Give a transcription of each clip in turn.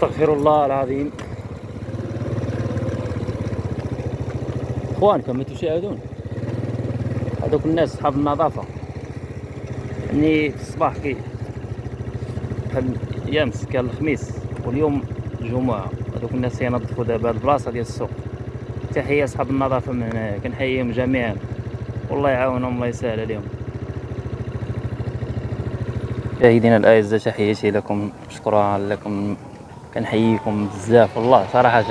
أستغفر الله العظيم. اخوان كما تشاهدون؟ هذوك الناس اصحاب النظافة. يعني في الصباح كي يامس كان الخميس واليوم الجمعة هذوك الناس ينظفوا دابا البلاصة ديال السوق. تحيه اصحاب النظافة من هنا كنحييهم جميعا. والله يعاونهم الله يسهل عليهم. مشاهدينا الأعزاء تحياتي لكم. شكرا لكم. كنحييكم بزاف والله صراحة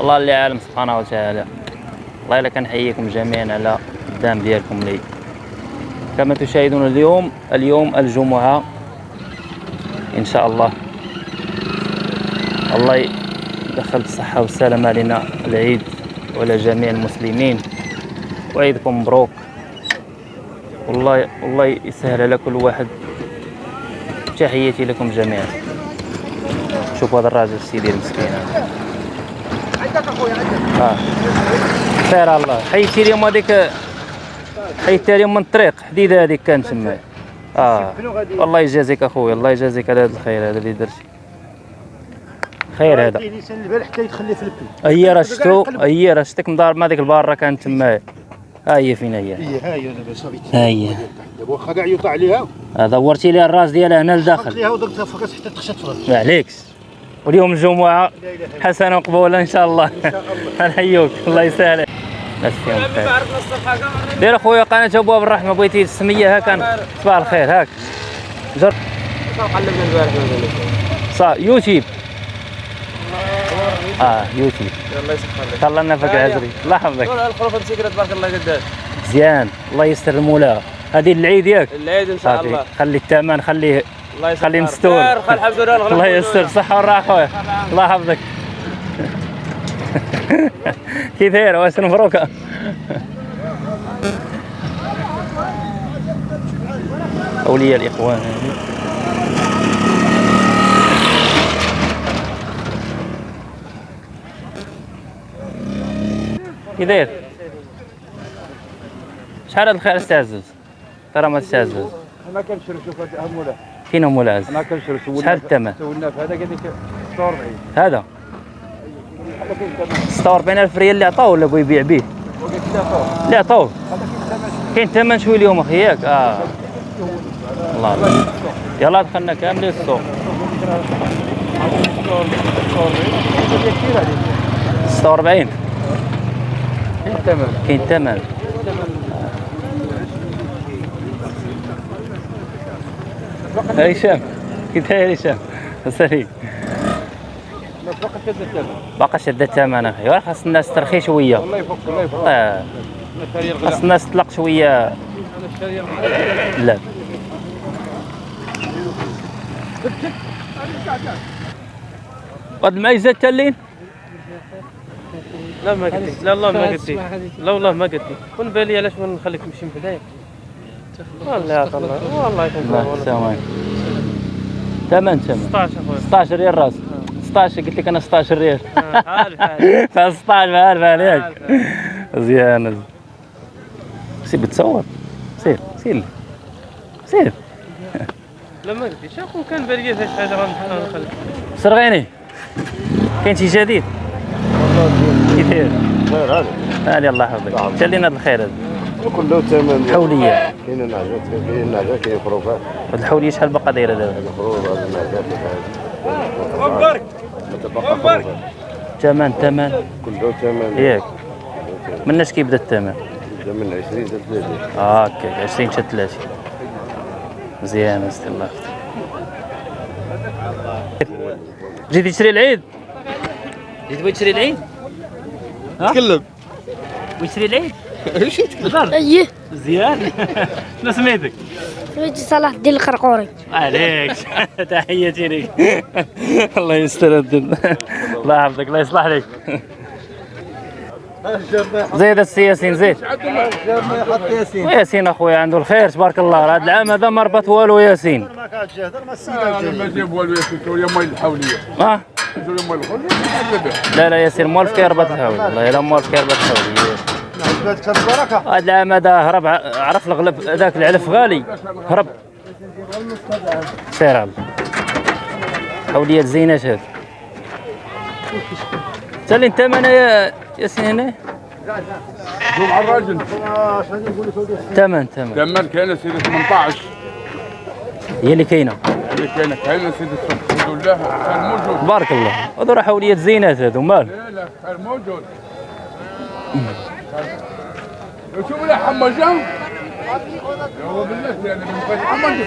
الله اللي عالم سبحانه وتعالى. والله إلا كنحييكم جميعا على الدعم ديالكم لي. كما تشاهدون اليوم اليوم الجمعة إن شاء الله. الله يدخل بالصحه والسلامه علينا العيد وعلى جميع المسلمين. وعيدكم مبروك. والله والله يسهل على كل واحد. تحياتي لكم جميعا. شوفوا هذا الراجل السيدي المسكين هذا. عندك اخويا عندك آه. خير الله. حيدتي اليوم هذيك حيدتها اليوم من الطريق حديده هذيك كانت تما آه. الله يجازيك اخويا الله يجازيك على هذا الخير هذا اللي درتي خير هذا. هي راه شتو هي راه شتك مضارب مع ديك الباره كانت تما ها هي فين هي؟ ها هي دابا صافي ها هي. واخا كاع يوطع عليها. هذا ورتي لي الراس ديالها هنا لداخل. ليها ودرتها فقط حتى تخشى تفرج ما عليكش. واليوم الجمعه حسنه وقبولة إن شاء الله. إن شاء الله. نحيوك الله يسهل. دير أخويا قناة ابواب الرحمة. بغيتي السميه هاك أنا. صباح الخير. هاك. جر قلبنا البارح صا يوتيوب. آه يوتيوب. الله يسخر لك. الله لنا فك العزري الله يحفظك. مسكرة تبارك الله قداش. مزيان الله يستر المولى. هذه العيد ياك؟ العيد إن شاء الله. خلي الثمن خليه الله يسخر خليه مستور. الحمد لله الله يستر. صحة والراحة خويا الله يحفظك. كي داير واش مبروكة. أولياء الإخوان. كي داير شحال هاد الخير استعزز ترى ما تستعزز أنا كنشري شوف هذا مولا فين هم العز أنا كنشري سولنا شحال الثمن سولنا في هذا قال لك 46 هذا. هذا كاين ثمن 46 ألف ريال اللي عطاوه ولا بغى يبيع به اللي عطاوه. هذا كاين ثمن كاين ثمن شوي اليوم أخي ياك؟ آه. الله الله. يلا دخلنا كاملين السوق 46 كاين ثمن. كاين ثمن. هشام كي داير هشام سليم ما فوق شد الثمن باقا شد الثمن أخي خاص الناس ترخي شوية. والله يفك الله يفك. آه. خاص الناس تطلق شوية. لا. قد ما يزاد تلين لا ما قلت لا والله ما قلت لا والله ما قلت كون بالي علاش ما نخليك تمشي من بداية؟ والله يا الله والله يكون لا والله. السلام عليكم ثمن ثمن 16 اخويا 16 ريال راس 16 قلت لك أنا 16 ريال آه، عارف عارف ف 16 ما عارف عليك. مزيان سير بتصور سير سير سير لا ما قلت شاكون كان بالي فاش حاجة غنحاول نخليك سرغيني كاين شي جديد كي داير خير هذا هاني الله يحفظك تلينا هذا الخير هذا كله ثمن. حوليه كاين النعجات كاين النعجات كاين خروفات هاد الحولية شحال باقا دايرة دابا؟ الخروف هذا النعجات. مبارك مبارك ثمن ثمن. كله ثمن. ياك. من اش كيبدا الثمن؟ من 20 حتى 30 آه هكاك 20 حتى 30 مزيان استي الله. يحفظك جيتي تشري العيد؟ جيت بغيت تشري العيد؟ تكلم. بغيت تشري العيد؟ أيه. مزيان شنو سميتك سميتي صلاح الدين الخرقوري. عليك. تحياتي لك. الله يستر الدين الله يحفظك الله يصلح لك. زيد السياسين زيد. ياسين. اخويا عنده الخير تبارك الله. هذا العام هذا ما ربط والو ياسين. ما ما ما جاب والو يا الحولية. آه يقول مال الحولية لا لا ياسين موالف كيربط الحول والله الا موالف كيربط البركه هذا العام هذا هرب عرف الغلب ذاك العلف غالي هرب. سير على حولية زينات هذا تا اللي انت معنا يا ياسين هنا؟ مع الراجل ثمن ثمن لما كان سيدي 18 هي اللي كاينة. اللي كان كان سيدي الحمد لله كان موجود. تبارك الله. هذو راه حوليات زينات هذو مال لا لا كان موجود. شوف لا حمجان هو بالله يعني من قد حمجان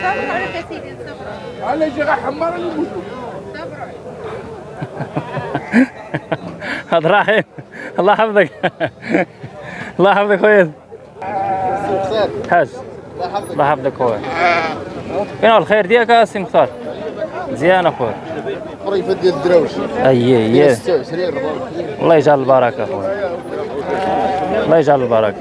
على شيء حمار اللي موجود عبد الرحيم الله يحفظك. الله يحفظك خويا. حاج. الله يحفظك خويا. فين هو الخير ديالك اسي مختار؟ مزيان أخويا. قريبة ديال الدراوش 26 24 الله يجعل البركة اخويا الله يجعل البركة.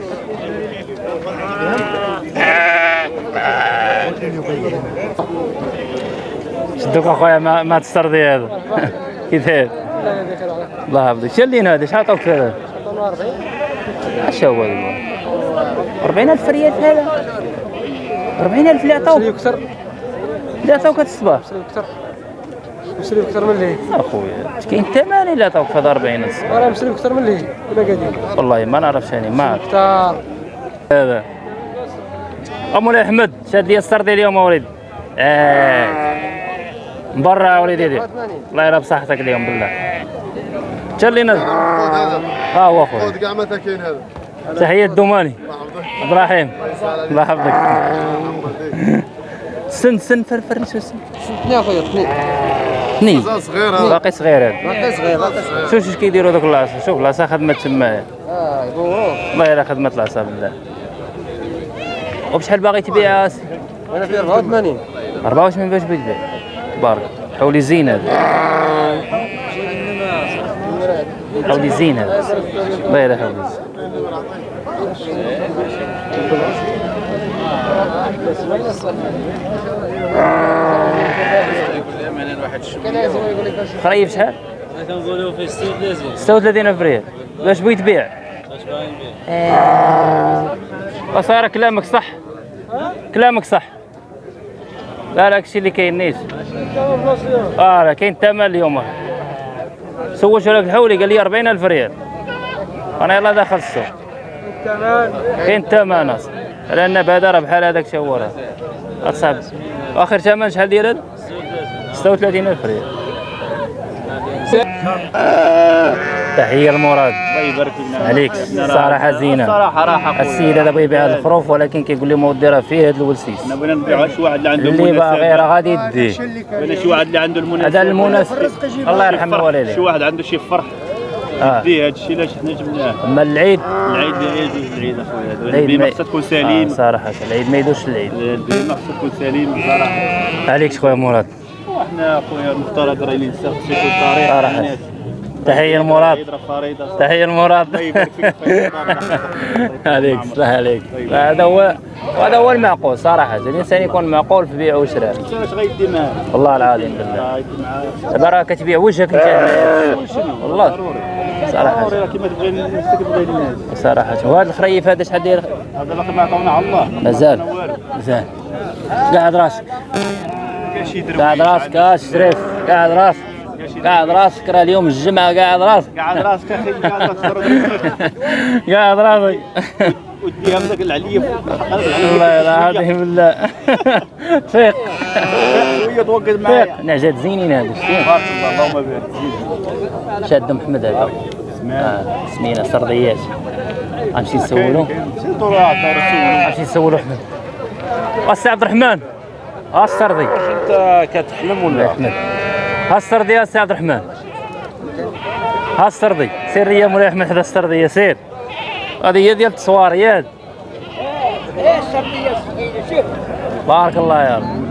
شدوك أخويا ما ما تسترضي هذا. كي داير الله يحفظك. شلين هذا؟ شحال عطاوك هذا؟ اش هو هذا. 40000 ريال في هذا. 40000 اللي عطاوك. اللي عطاوك هذا الصباح. مسلم أكثر من اللي اخويا كاين الثمن اللي عطاوك في هذا 40000 راه مسلم أكثر من اللي ولا قاعدين والله ما نعرفش أنا ما عرفت هذا. مولاي أحمد شاد لي السردي اليوم وليدي آه. من برا يا وليدي. دي. الله يرى بصحتك اليوم بالله. تشلينا ها هو اخويا كاع متى كاين هذا. تحية الدوماني عبد الرحيم. الله يحفظك. سن سن فرفر شو سن اثنين اخويا هذا باقي صغير هذا باقي صغير باقي صغير شوف اش كيديروا دوك العصا؟ شوف العصا خدمت تما. آه يبوروه الله يرى خدمت العصا بالله. وبشحال باغي تبيع؟ اسي أنا في 84 24 باش بتبيع بارك. حولي زين هذا. حولي زين هذا. الله يرى حولي زين. خريف شحال؟ كنقولوا في 36 36 ألف ريال باش بغيت تبيع؟ اش باغي نبيع كلامك صح. كلامك صح. لا لا هادشي اللي كاين نيش آه لا كاين الثمن اليوم. سولت لك الحولي قال لي 40 ألف ريال. أنا يلا داخل السوق. كاين الثمن. لأن بهذا بحال هذاك شاور اصاحبي اخر ثمن شحال ديال هذا؟ 36 ألف ريال. تحية المراد. الله يبارك عليك. صراحة زينة. صراحة راحه السيد هذا بغى يبيع هذا الخروف ولكن كيقول لي ما ودي راه فيه هذا الولسيس. إحنا بغينا نبيعوا شي واحد اللي عنده اللي باغي راه غادي يديه. بغينا شي واحد اللي عنده المناسبه هذا المناسب. الله يرحم شي الوالدين. واحد عنده شي فرح. آه. هذا الشيء علاش حنا جبناه أما العيد. العيد العيد العيد أخويا. هذا العيد البيمه ما- خصها تكون آه سليم صراحة. العيد ما يدوش العيد. البيمه خصها تكون سليم. صراحة عليك خويا مراد؟ وحنا اخويا المفترض راه الانسان خصو يكون طريق. صراحة. الناس. تحية المراد. تحية المراد. الله يبارك فيك خويا مراد. عليك صلاح عليك. هذا هو وهذا هو المعقول صراحة. الإنسان يكون معقول في بيع وشراء. انت اش غيدي معاه والله العظيم بالله. دابا راه كتبيع وجهك انت والله. ضروري. صراحة. ضروري كيما تبغي تبغي الناس. صراحة. وهذا الخريف هذا شحال داير هذا باقي ما عطاونا على الله. مازال ما والو. مزال قاعد راسك. قاعد راسك اش شريف قاعد راسك قاعد راسك راه اليوم الجمعة قاعد راسك. قاعد راسك أخي قاعد راسك. قاعد راسك. وديها بداك العليا الله العظيم بالله فيق. شوية فيق. معايا نعجات زينين هذا شتي. بارك الله اللهم بارك شاد محمد هذا. آه، سمينا سرديات. غنمشي نسولو. عطاو رسول غنمشي نسولو أحمد. السي عبد الرحمن. ها السردي انت كتحلم ولا؟ احمد ها السردي يا سي عبد الرحمن ها السردي سير يا مولاي أحمد حدا السردي سير هذه هي ديال التصواريات بارك الله يا رب.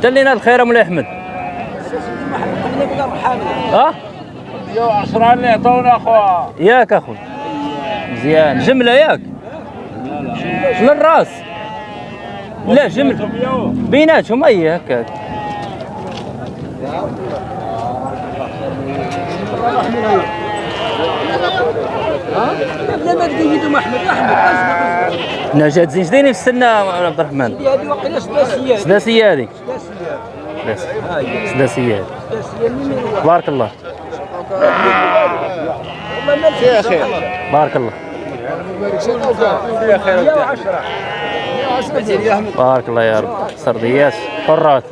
دلينا الخير يا مولاي أحمد. ها؟ 10 اللي عطاونا اخويا ياك أخوي. مزيان. جملة ياك. للراس لا جمله بيناتهم أي هكاك لا ما تقيدوا احمد احمد نجاة زين شديني في السنة عبد الرحمن. هذه وقيله سداسيات سداسية. هذيك سداسي سداسيات بارك الله. فيها خير. بارك الله بارك الله يا رب. سرديات حرات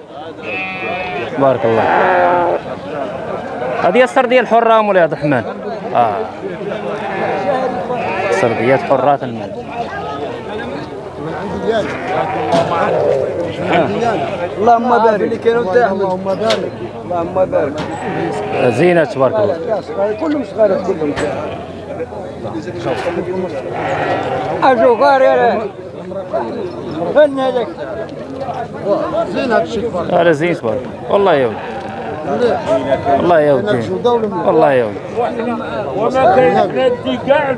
بارك الله. هذه السردية الحرة مولاي عبد الرحمن آه. سرديات حرات المال. اللهم بارك. اللهم بارك. اللهم بارك. زينة تبارك الله. كلهم صغار كلهم. أجو غار يا هذاك زين هذا الشيء هذا زين تبارك الله. والله يا ولدي والله يا ولدي والله يا ولدي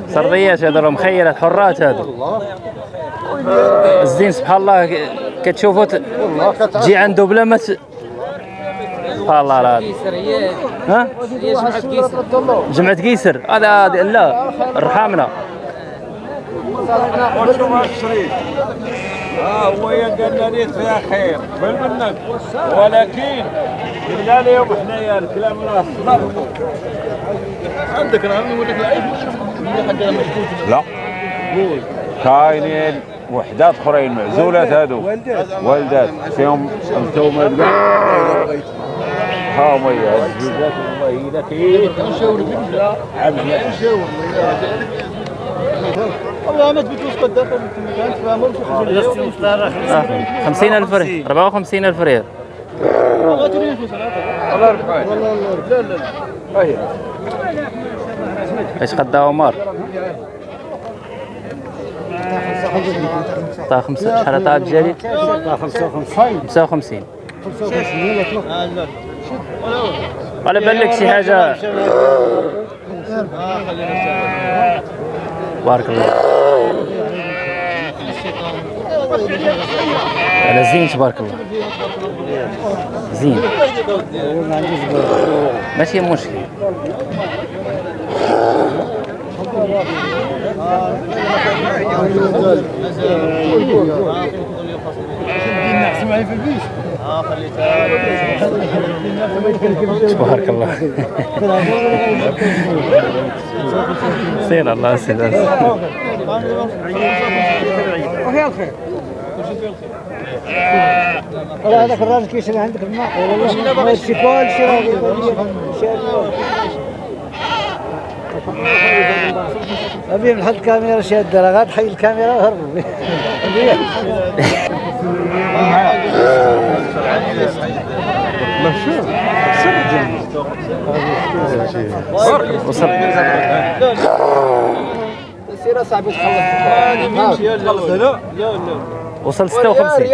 سرديات هذا راه مخيلات حرات هذا. الزين سبحان الله كتشوفوا والله تجي عنده بلا ما الله العظيم. ها؟ جمعة قيسر هذا هذا- لا. الرحامنة آه هو قالنا لي فيها خير بل منك ولكن قلنا لهم حنايا الكلام راه صدق عندك راه نقول لك العيب لا كاينين وحدات اخرين معزولات هادو. والدات. فيهم أنتم ها هما هي الزوجات والله اذا كاين والله ما تبي توسق الدقه ما تفهموا آه. خمسين ألف ريال. أربعة وخمسين ألف ريال. إيش خدا عمر؟ طا خمسة شحال طا الجديد؟ خمسة وخمسين. على بالك شي حاجة. بارك الله على زين تبارك الله زين ماشي مشكل تبارك الله سير الله سير ولا هذاك الراجل كيشري عندك الماء والله ما يشتي كل شيء ابي نحط كاميرا شاده راه غاد حي الكاميرا وصل سير صاحبي تخلص وصل 56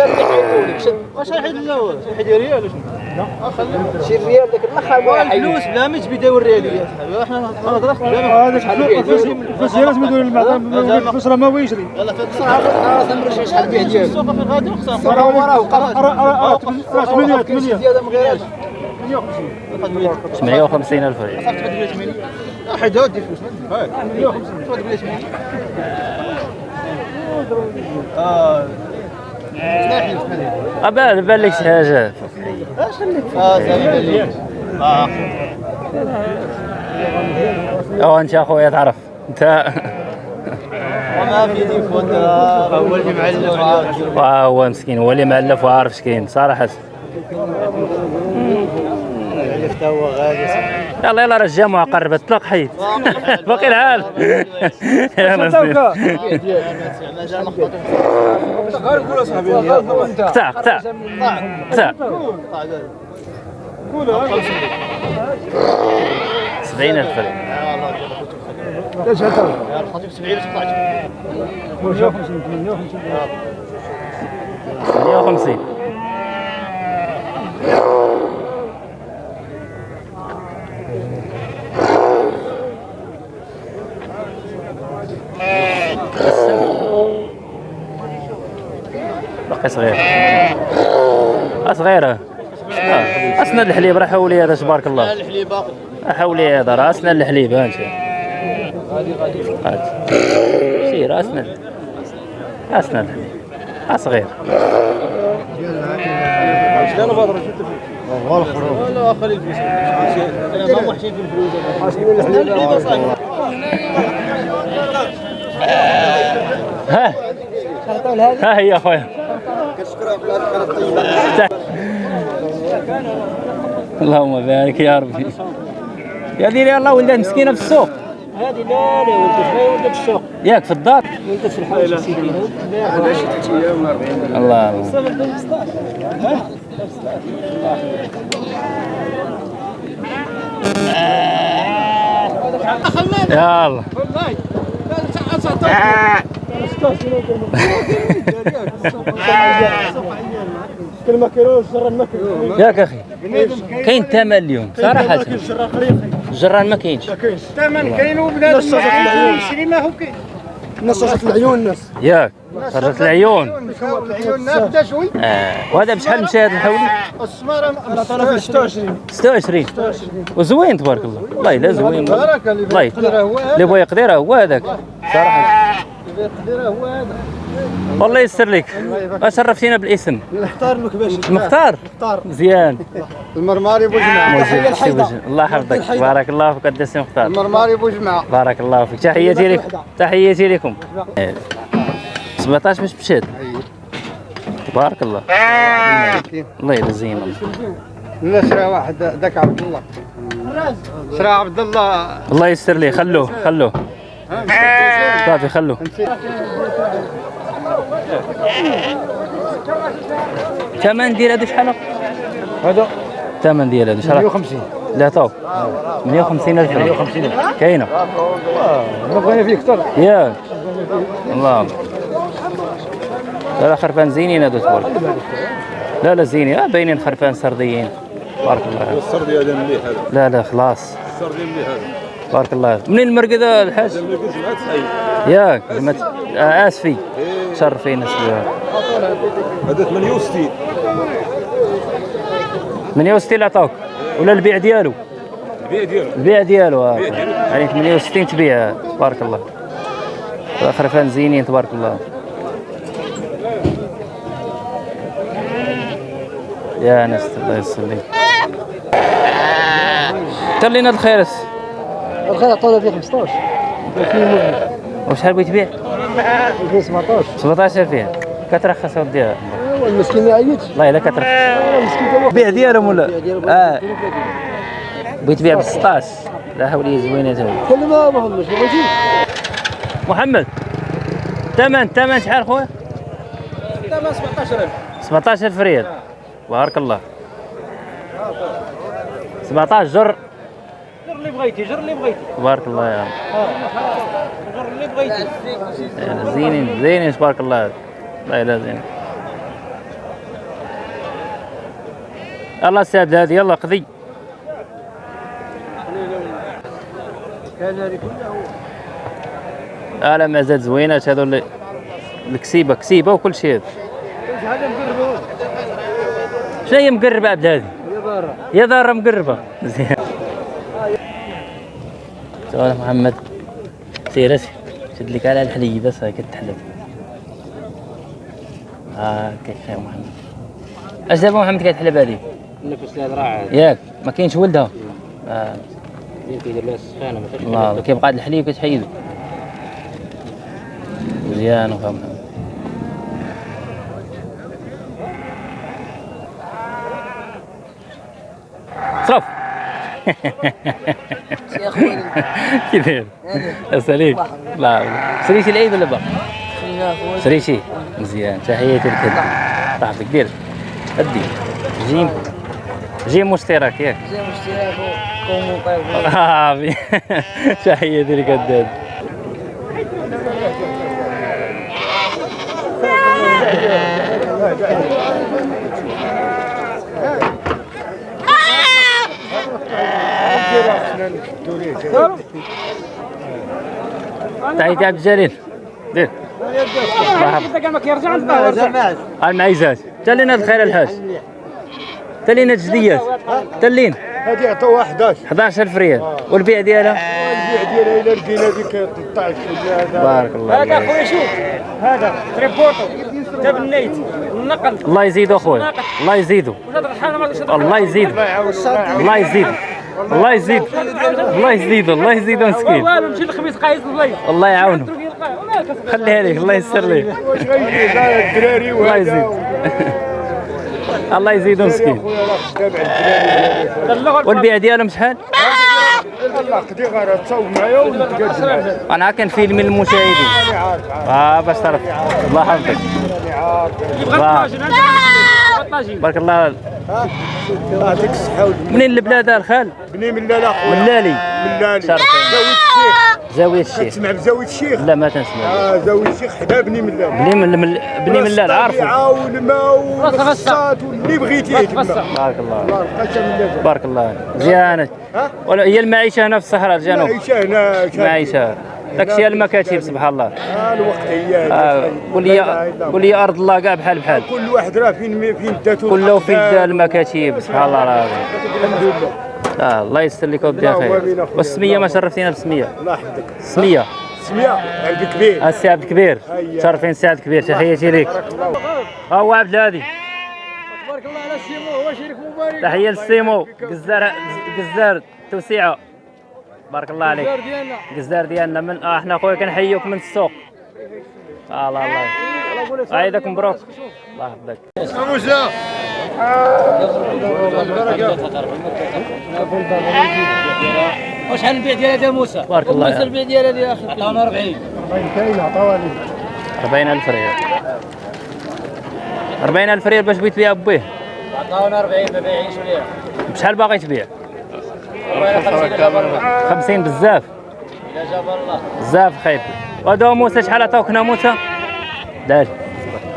واش حيد الأول حيد ريال. شي ريال داك الآخر الفلوس بلا ما تبي داور رياليات إحنا نهضروا هذاك الفلوس لازم يدور المعدن الفلوس راه ما هو يشري يلا نمرش شحال بيه ديالو السوق في غادي وخصم وراه وراه راه 8 8 زياده من غير 58 ألف ريال حيد هادي الفلوس 150 آه أبا بان لك شي حاجة. آه زين أو أنت أخويا تعرف. أنت وما في تليفون هو اللي معلم آه، هو مسكين هو اللي مألف وعارف شكاين صراحة. هو غادي يلا يلا راه الجامعة قربت طلق حيد. باقي يا نصيب قطع قطع قطع 70 ألف ريال وخمسين. صغير آه، صغيرة آه، الحليب راه حولي هذا تبارك الله. الحليب باقي. حولي هذا راه أسند الحليب ها انت سير أسند أسند الحليب. آه، صغير شنو بدر شفت لا خلي الفلوس أنا ما وحشين في الفلوس. ها. ها هي أخويا. اللهم بارك يا ربي. يا ديري الله ولدها مسكينة في السوق. هذه لا لا ولدت ولدت السوق. ياك في الدار؟ ولدت في الحوش سيدي. الله. الله يا الله. ما كيلو شر المكر ياك أخي. كاين ثمن اليوم. خريقي الجران ما كاينش. الثمن كاين وبنادم يشري ما هو كاين. نصصت العيون الناس ياك. فرجت العيون. العيون الناس بدا شوي. آه. وهذا بشحال مشى هذا الحولي؟ السمارة 26 26 وزوين تبارك الله. والله لا زوين. اللي الله يقدر. اللي بغى يقدرها هو هذاك. صراحة. والله يسر لك. شرفتينا بالاسم اختار المكباش المختار مختار. مزيان. المرماري بوجمع. مزيان سي وجه. الله يحفظك. بارك الله فيك قد السي مختار. المرماري بوجمع. بارك الله فيك. تحياتي لك. تحياتي لكم. 17 مش مشات تبارك الله. الله الله لا شرا واحد ذاك عبد الله. شرا عبد الله. الله يستر لي. خلوه خلوه. صافي خلوه ثمن ديال هادو شحال؟ هذا الثمن ديال هادو شحال؟ 150 لا تو 150 ألف 150 كاينة. ما بغينا فيه أكثر. ياك الله. لا لا خرفان زينين هادو تبارك لا لا زينين. آه باينين خرفان سرديين. بارك الله السردي هذا مليح هذا. لا لا خلاص. السردي مليح هذا. بارك الله منين المرقد الحاج؟ ياك آه آسفي. شرفين اسفي هذا 68 68 عطاوك؟ ولا البيع ديالو؟ البيع ديالو. البيع ديالو. يعني 68 تبيع تبارك الله. خرفان زينين تبارك الله. يا ناس الله يسلمك. تلينا الخيرس الخير عطونا فيه 15 وشحال بغيت تبيع؟ فيه 17 17 فيها كترخص وديها هو المسكين ما عيطش. والله إلا كترخص. كان البيع ديالهم ولا؟ آه. بغيت تبيع ب 16 لا حول زوينه تا هي. كل ما ما بغيتيش محمد ثمن ثمن شحال خويا؟ ثمن 17000 17000 ريال. بارك الله. 17 جر جر اللي بغيتي جر اللي بغيتي. تبارك الله يا رب. جر اللي بغيتي. زينين زينين تبارك الله لا لا زين الله. ساد هذه يلا قضي. آه لا مازال زوينات هذو اللي الكسيبه كسيبة وكل شيء. هذا هذا مقربه شنو هي مقربه عبد هذه. يا ضاره يا دار مقربة. زين سؤال محمد سير اسي شد لك على الحليب بس هاك تحلب آه كيف يا محمد؟ أش دابا محمد كتحلب هذه نفس الهضره ياك ما كاينش ولدها. آه. كيدير لها السخانة ما فيهاش الله كيبقى هاد الحليب كتحيدو. مزيان وفا محمد. صرف. يا أخوي. كيف داير؟ اساليك لا. سريتي العيد ولا باقي؟ سريتي مزيان. تحياتي لك هدي صاحبك دير هدي جيم. جيم مشترك ياك. زي مشترك قوموا طيب آه، تحياتي لك هداد تحياتي عبد الجليل دير المعيزات. تلينا الخير الحاج. تلينا الجديات تلين هذه عطوها 11 11000 ريال. والبيع ديالها؟ البيع ديالها إلى لقينا ديك 13 هذا. بارك الله هذا فيك. أخويا شوف. هذا تريبورتو جاب النيت النقل. الله يزيدو أخويا. الله يزيدو الله يزيدو الله يزيدو الله يزيد. الله يزيدو الله يزيدو مسكين والو مشي الله يعاونه خليها لك الله يسر الدراري الله يزيد. الله يزيدو مسكين والبيع ديالهم شحال؟ أنا كان فيلم المشاهدين آه باش تعرف. الله يحفظك. الله. بارك الله يعطيك الصحة منين البلاد الخال؟ بني من لالا من خويا لالي من لالي شرف. زاوية الشيخ. زاوية الشيخ. تسمع بزاوية الشيخ. لا ما تنسمع. آه زاوية الشيخ حدا بني من لالي بني من من- بني من اللال عارفه. الطبيعة والماء والرصات واللي بغيتيه بارك الله الله لالي بارك الله مزيانة ولا هي المعيشة هنا في الصحراء الجنوب معيشة هنا معيشة داكشي المكاتب سبحان الله. آه الوقت هي آه، قول لي قول لي أرض الله كاع بحال بحال. كل واحد راه فين فين داتو كله في المكاتب سبحان الله العظيم الحمد لله. آه الله يستر لك ودي خير أخويا. والسمية ما شرفتينا بالسمية. الله يحفظك. سمية. سمية عبد كبير السي عبد الكبير. شرفين السي عبد الكبير. تحياتي ليك ها هو عبد الهادي. تبارك الله على السيمو هو شريك مبارك. تحية للسيمو. قزار قزار توسيعة. بارك الله عليك. ديالنا قزار ديالنا من آه إحنا خويا كنحيوك من السوق. آه الله الله عيدك مبروك الله يحفظك. موسى وشحال البيع ديالها يا موسى؟ بارك الله موسى البيع ديالها يا أخي عطاونا 40 كاين عطاوها 40000 ريال. 40000 ريال باش بغيت تبيع بيه عطاونا 40 ما بايعينش بيع بشحال باغي تبيع؟ 50 الا جاب الله 50 بزاف. الله بزاف خايب وهذا موسى شحال عطاوك هنا موسى؟ دال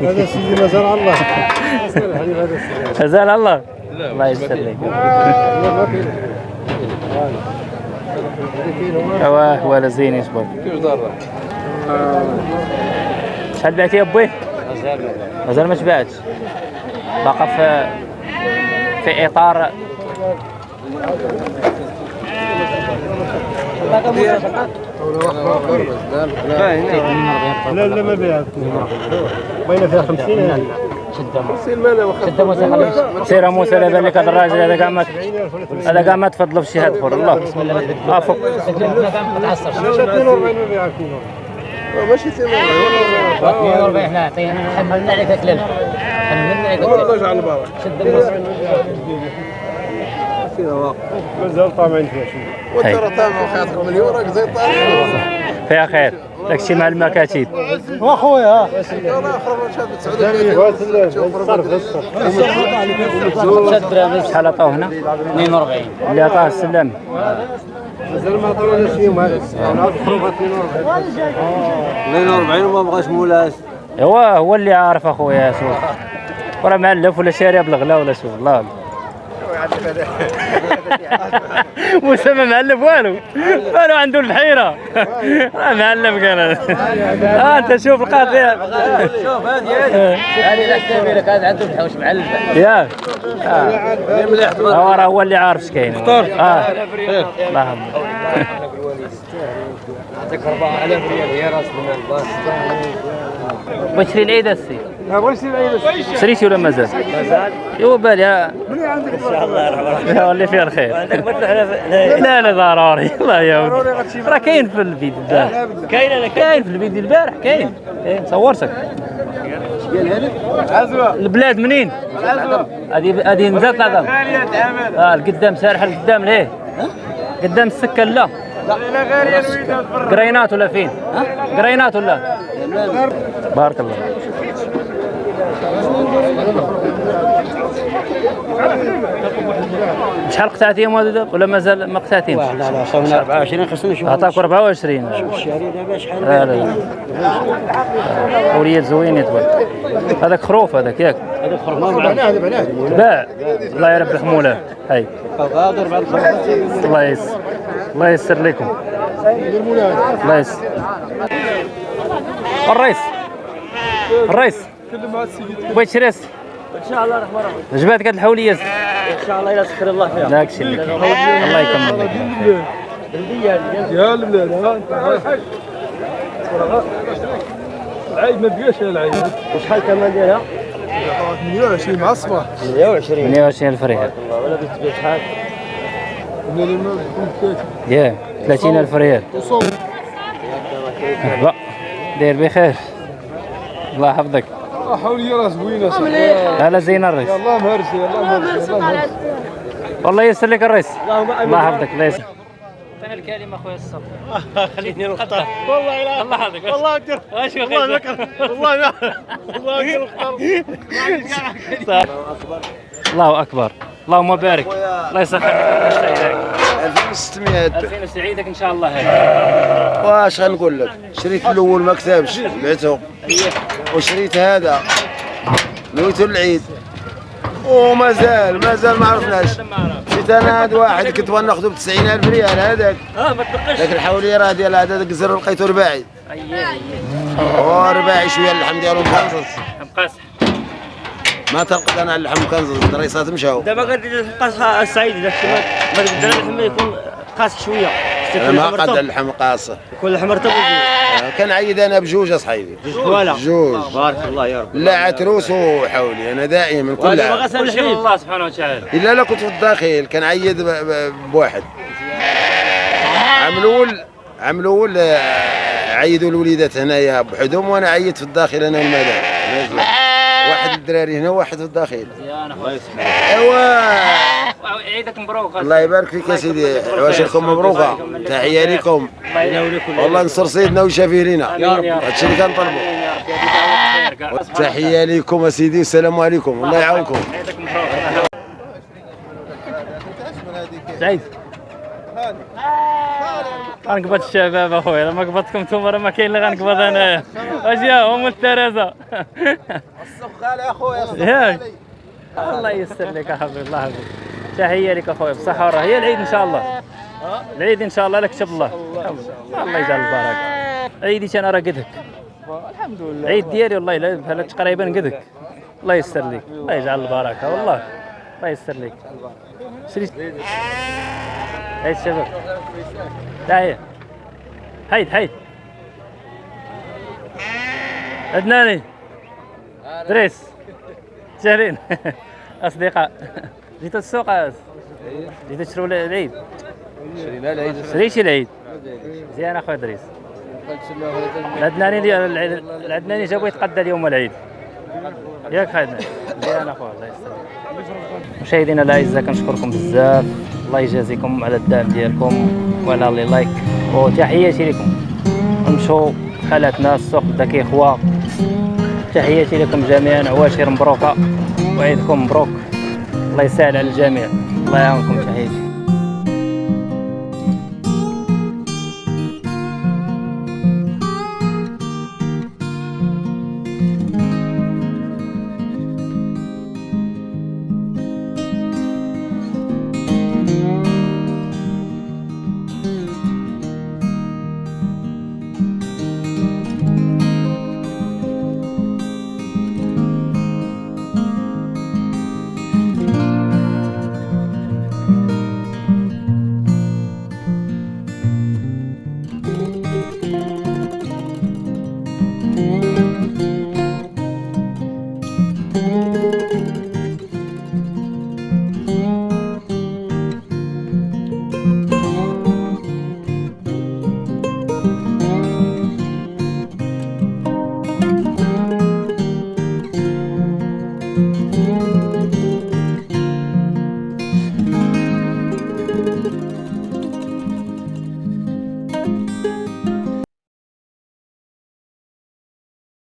هذا سيدي مازال على الله. مازال الله. الله يستر لك أيوه ولا زين يصبر شحال بعتي يا بوي؟ مازال ما تباعتش باقا في في اطار لا لا ما بيعت بين فيها 50 هنا سير موسى لا بان لك هذا الراجل هذا كاع هذا كاع ما تفضلوا في شي هاد اخر الله آه فوق 42 ما بيعت ماشي 42 إحنا عطينا حملنا عليك اكلنا حملنا عليك اكلنا يجعل البركه شد النص مازال طامعين فيها شوية هاي. تابع خاطركم اليوم راك زي الطارق فيها خير. داكشي مع المكاتب. واخويا شحال عطاو هنا. 42 اللي عطاه السلام. مازال ما عطاونا شي يوم هذا أنا الخروف 42 وما بغاش مولاش هو هو اللي عارف أخويا شوف وراه معلف ولا شاريه بالغلا ولا شوف الله. موسى ما معلف والو. والو عنده البحيرة. راه معلف قال. آه انت شوف القضية شوف هذه هذه. لا كبيره كان عنده الحوش معلبه ياك هو راه هو اللي عارف اش كاين آه. الله يحفظك يعطيك 4000 ريال هي راس المال. بغيت تشري العيد السي بغيت نسيب عيد شريتي ولا مازال؟ مازال. يو بالي ها إن شاء الله يرحم اللي فيها الخير. لا لا ضروري. الله يا ودي راه كاين في الفيديو البارح. كاين أنا كاين. في الفيديو البارح كاين. كاين صورتك البلاد منين؟ هذه هذه نزلت العظم آه القدام سارحه القدام ليه؟ قدام السكة لا. قرينات ولا فين؟ قرينات ولا؟ بارك الله شحال قطعتيهم هذو ولا مازال ما قطعتيهمش؟ لا لا صونا 24 خصنا نشوف عطاك 24 الشهري دابا شحال لا لا لا. وليد زوين تبارك هذاك خروف هذاك ياك. هذا خرج ما بعناه هذا بعناه باع. الله يربح مولاه هاي. الله يسر الله يسر لكم. الله يسر الرئيس. الرئيس. بغيت تشري اسي إن شاء الله رحمة رحمه عجباتك هاد الحولية. إن شاء الله إلى سخر الله فيها. داك الشيء اللي كاين. الله يكمل لك. البلاد يا البلاد العيد ما بقاش العيد وشحال الثمن ديالها 120 مع الصباح 120 120 ألف ريال. ولا بتبيع شحال ياه 30 ألف ريال. وصوب. مرحبا داير بخير. الله يحفظك. حولي راه زوينة صاحبي هلا زينه الرئيس يلا مهرسي يلا مهرسي والله يسر لك الرئيس الله يحفظك الله يسر. الكلمة اخويا الصبر؟ خليني نختار والله لا الله يحفظك. والله أكثر والله والله أكثر الله أكبر. اللهم بارك. الله يسخر 2600 2000 سعيدك إن شاء الله. هذا واش غنقول لك؟ شريت الأول ما كتبش بعته. وشريت هذا. نويتو العيد. ومازال مازال ما عرفناش. شريت أنا هذا واحد كنت بغا ناخذه ب 90000 ريال هذاك. آه ما تبقاش. ذاك الحوليه راه ديال هذا ذاك الزر لقيته رباعي. ورباعي شوية اللحم ديالو مكنزز مقاس ما تلقط أنا اللحم مكنزز الدريسات مشاو. دابا غادي تلقى السعيد داك الشيء ما تقدر اللحم يكون قاس شوية. أنا ما قد اللحم قاصه يكون اللحم مرتب كان عيد أنا بجوج أصحيبي. ولا؟ جوج. بارك الله يا رب. لا عتروس وحولي أنا دائما كل عام. شيء الله سبحانه وتعالى. إلا لا كنت في الداخل كان عيد ب- ب- بواحد. عام الأول عام الأول آه، عيدوا الوليدات هنايا بوحدهم وأنا عيدت في الداخل أنا والمدام. واحد الدراري هنا وواحد في الداخل. أيوا. عيدك مبروك. الله يبارك فيك يا سيدي. عواشركم مبروكة. تحية لكم. والله نصر سيدنا ويشافيه لنا يا رب. هادشي اللي كنطلبوا تحية لكم يا سيدي والسلام عليكم. الله يعاونكم. عيدك مبروك. سعيد غنقبض الشباب اخويا لما قبضتكم نتوما راه ما كاين اللي غنقبض انايا اش يا هم الترازه خالي اخويا ياك. الله ييسر لك احبي الله يحفظك تحية لك اخويا بصحة والراحه هي العيد إن شاء الله. العيد إن شاء الله لك كتب الله. الله يجعل البركة. عيدي أنا راه قدك الحمد لله. عيد ديالي والله بحال تقريبا قدك. الله ييسر لك. الله يجعل البركة والله. الله ييسر لك. شريت هاي الشباب تعال حيد حيد عدناني. دريس. شهرين أصدقاء. جيتوا السوق أس. جيتوا تشروا العيد. شرينا العيد. شريتي العيد. مزيان أخويا دريس. العدناني اللي العدناني جابو يتقدى اليوم العيد. ياك خالد. مزيان أخويا الله يسلمك. مشاهدينا الأعزاء كنشكركم بزاف. الله يجازيكم على الدعم ديالكم وعلى لي لايك وتحياتي لكم. نمشوا خالاتنا السوق بدا كيخوى تحياتي لكم جميعا. عواشر مبروكة. وعيدكم مبروك. الله يسهل على الجميع. الله يعاونكم. تحياتي.